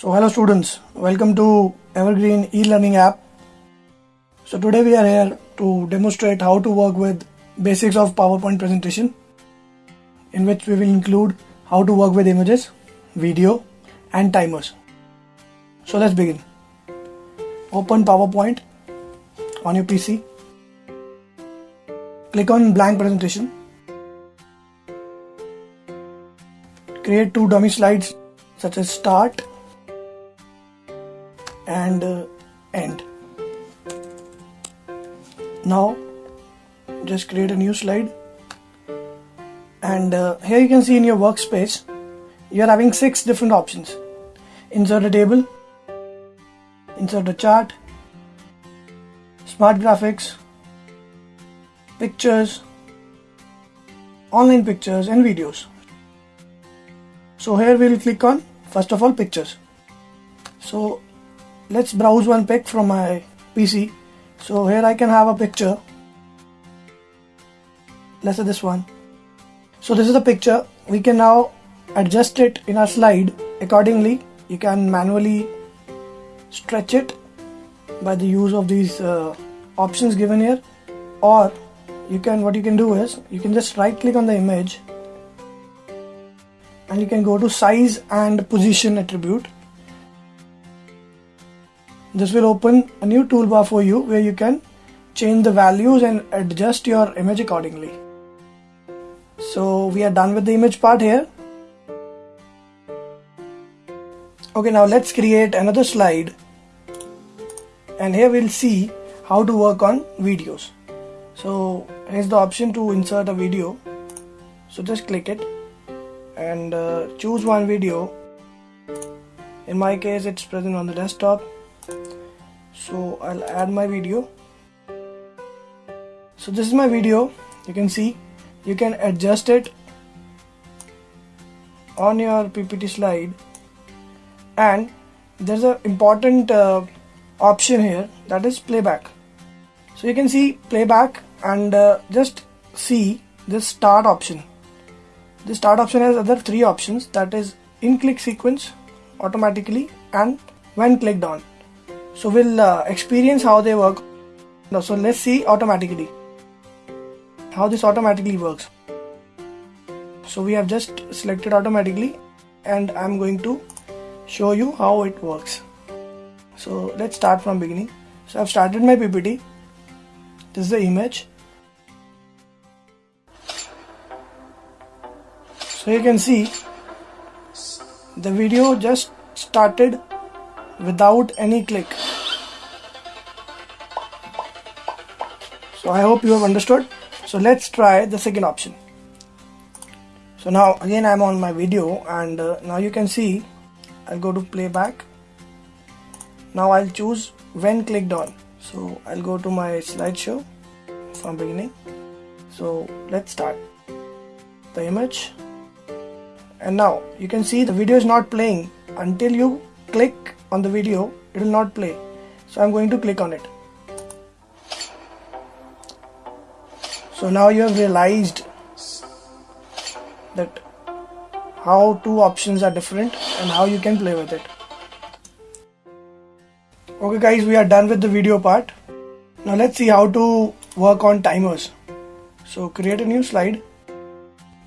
So hello students, welcome to Evergreen e-learning app. So today we are here to demonstrate how to work with basics of PowerPoint presentation in which we will include how to work with images, video and timers. So let's begin. Open PowerPoint on your PC. Click on blank presentation. Create two dummy slides such as start and uh, end. Now just create a new slide. And uh, here you can see in your workspace you are having six different options. Insert a table. Insert a chart. Smart graphics. Pictures. Online pictures and videos. So here we'll click on first of all pictures. So let's browse one pic from my PC so here I can have a picture. Let's say this one. So this is the picture. We can now adjust it in our slide. Accordingly you can manually stretch it by the use of these uh, options given here. Or you can what you can do is you can just right click on the image and you can go to size and position attribute this will open a new toolbar for you where you can change the values and adjust your image accordingly. So we are done with the image part here. Okay now let's create another slide. And here we'll see how to work on videos. So here's the option to insert a video. So just click it and uh, choose one video. In my case it's present on the desktop so I'll add my video. So this is my video. You can see. You can adjust it on your PPT slide. And there's an important uh, option here. That is playback. So you can see playback and uh, just see this start option. The start option has other three options. That is in click sequence automatically and when clicked on so we'll uh, experience how they work. So let's see automatically how this automatically works. So we have just selected automatically and I'm going to show you how it works. So let's start from beginning. So I've started my PPT this is the image. So you can see the video just started without any click so I hope you have understood. So let's try the second option. So now again I'm on my video and uh, now you can see I'll go to playback. Now I'll choose when clicked on. So I'll go to my slideshow from beginning. So let's start. The image. And now you can see the video is not playing. Until you click on the video it will not play. So I'm going to click on it so now you have realized that how two options are different and how you can play with it. Okay guys we are done with the video part. Now let's see how to work on timers. So create a new slide.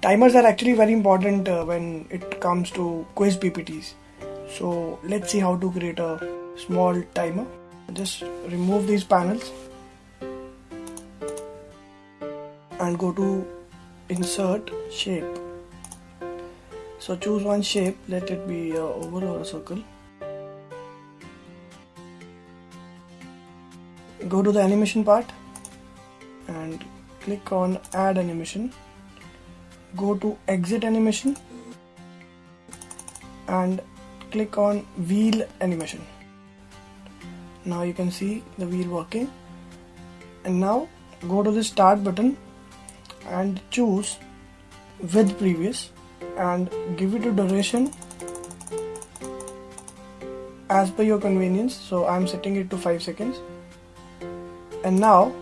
Timers are actually very important uh, when it comes to quiz ppts so let's see how to create a small timer. Just remove these panels and go to insert shape. So choose one shape let it be a oval or a circle. Go to the animation part and click on add animation. Go to exit animation and click on wheel animation. Now you can see the wheel working. And now go to the start button and choose with previous and give it a duration as per your convenience. So I'm setting it to 5 seconds. And now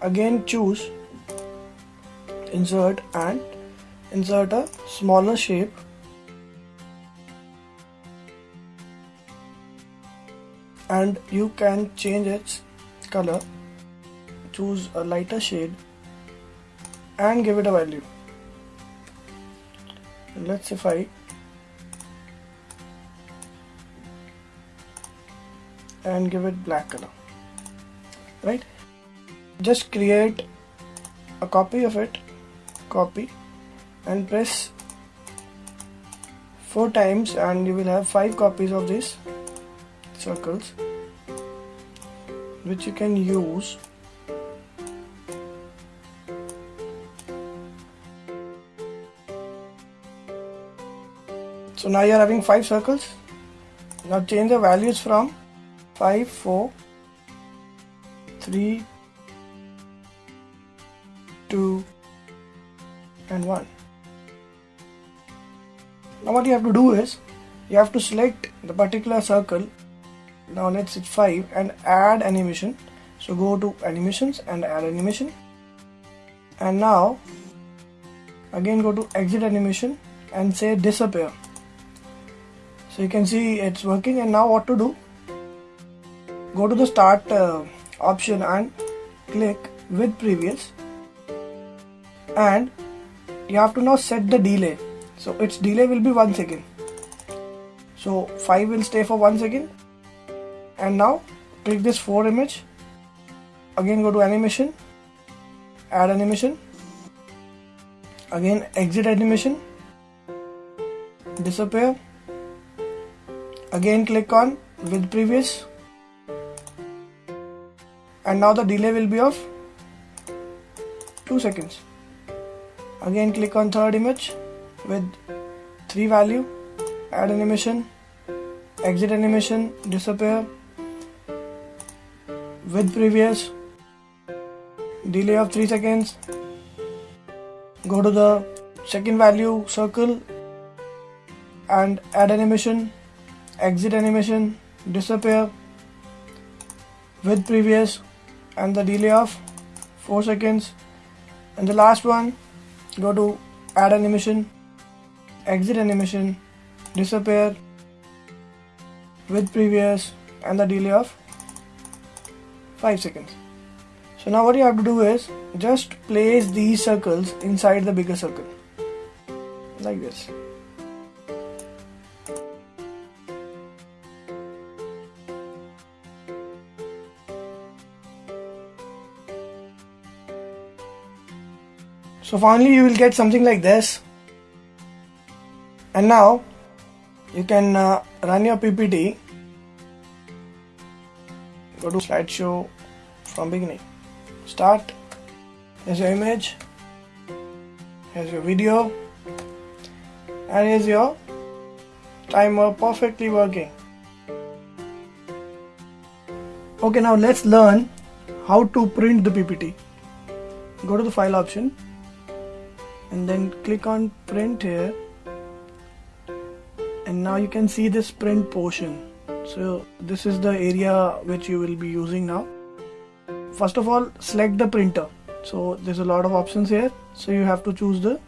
again choose insert and insert a smaller shape. And you can change its color. Choose a lighter shade and give it a value. Let's say 5 and give it black color right? Just create a copy of it copy and press 4 times and you will have 5 copies of these circles which you can use so now you are having 5 circles. Now change the values from 5 4 3 2 and 1 now what you have to do is you have to select the particular circle. Now let's hit 5 and add animation. So go to animations and add animation. And now again go to exit animation and say disappear so you can see it's working and now what to do? Go to the start uh, option and click with previous. And you have to now set the delay. So its delay will be 1 second. So 5 will stay for 1 second. And now click this 4 image. Again go to animation. Add animation. Again exit animation. Disappear again click on with previous. And now the delay will be of 2 seconds. Again click on third image with 3 value add animation exit animation disappear with previous. Delay of 3 seconds. Go to the second value circle and add animation exit animation disappear with previous and the delay of 4 seconds and the last one go to add animation exit animation disappear with previous and the delay of 5 seconds. So now what you have to do is just place these circles inside the bigger circle like this. So finally you will get something like this. And now you can uh, run your PPT go to slideshow from beginning. Start. Here's your image. Here's your video. And here's your timer perfectly working. Okay now let's learn how to print the ppt go to the file option and then click on print here. And now you can see this print portion. So this is the area which you will be using now. First of all select the printer. So there's a lot of options here. So you have to choose the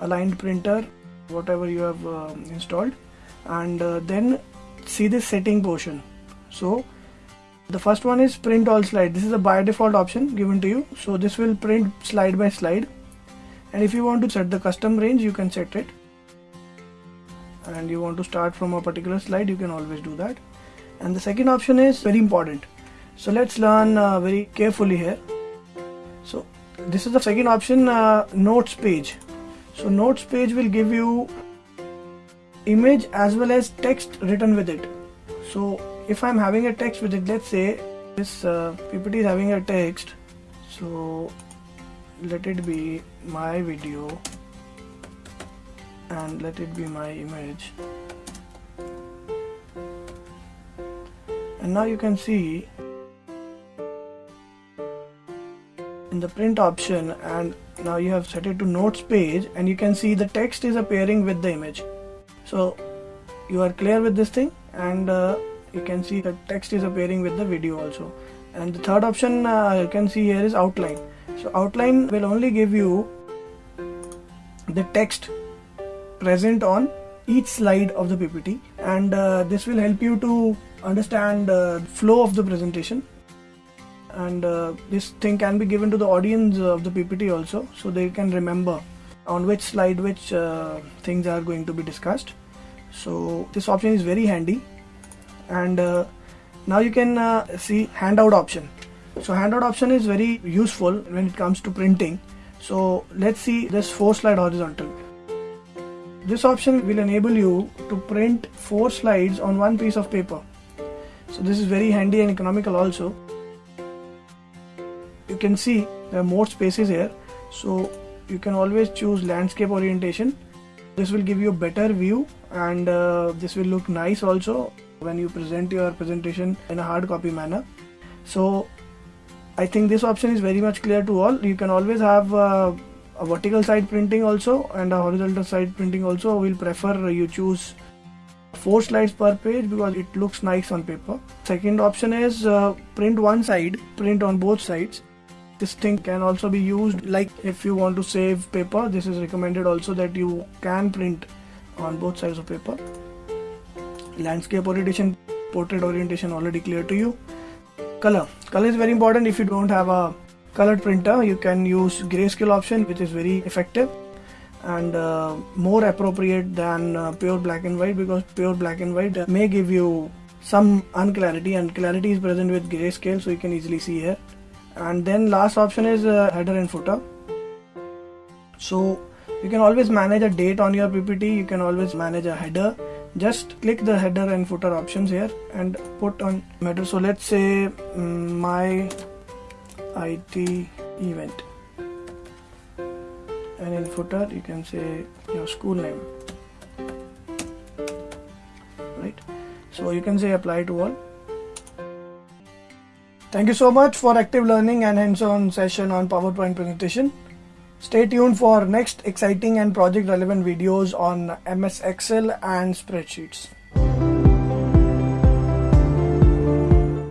aligned printer whatever you have uh, installed. And uh, then see the setting portion. So the first one is print all slide. This is a by default option given to you. So this will print slide by slide and if you want to set the custom range you can set it. And you want to start from a particular slide you can always do that. And the second option is very important. So let's learn uh, very carefully here. So this is the second option uh, notes page. So notes page will give you image as well as text written with it. So if I'm having a text with it let's say this uh, PPT is having a text. So let it be my video and let it be my image. And now you can see in the print option and now you have set it to notes page and you can see the text is appearing with the image. So you are clear with this thing and uh, you can see the text is appearing with the video also. And the third option uh, you can see here is outline so outline will only give you the text present on each slide of the PPT and uh, this will help you to understand uh, flow of the presentation. And uh, this thing can be given to the audience of the PPT also so they can remember on which slide which uh, things are going to be discussed. So this option is very handy. And uh, now you can uh, see handout option so handout option is very useful when it comes to printing. So let's see this four slide horizontal. This option will enable you to print four slides on one piece of paper. So this is very handy and economical also. You can see there are more spaces here. So you can always choose landscape orientation. This will give you a better view and uh, this will look nice also when you present your presentation in a hard copy manner. So I think this option is very much clear to all. You can always have uh, a vertical side printing also and a horizontal side printing also. We'll prefer you choose four slides per page because it looks nice on paper. Second option is uh, print one side print on both sides. This thing can also be used like if you want to save paper this is recommended also that you can print on both sides of paper. Landscape orientation portrait orientation already clear to you color. Color is very important. If you don't have a colored printer you can use grayscale option which is very effective and uh, more appropriate than uh, pure black and white because pure black and white may give you some unclarity and clarity is present with grayscale so you can easily see here. And then last option is uh, header and footer. So you can always manage a date on your ppt you can always manage a header just click the header and footer options here and put on matter so let's say um, my IT event. And in footer you can say your school name. Right? So you can say apply to all. Thank you so much for active learning and hands-on session on PowerPoint presentation stay tuned for next exciting and project relevant videos on MS Excel and spreadsheets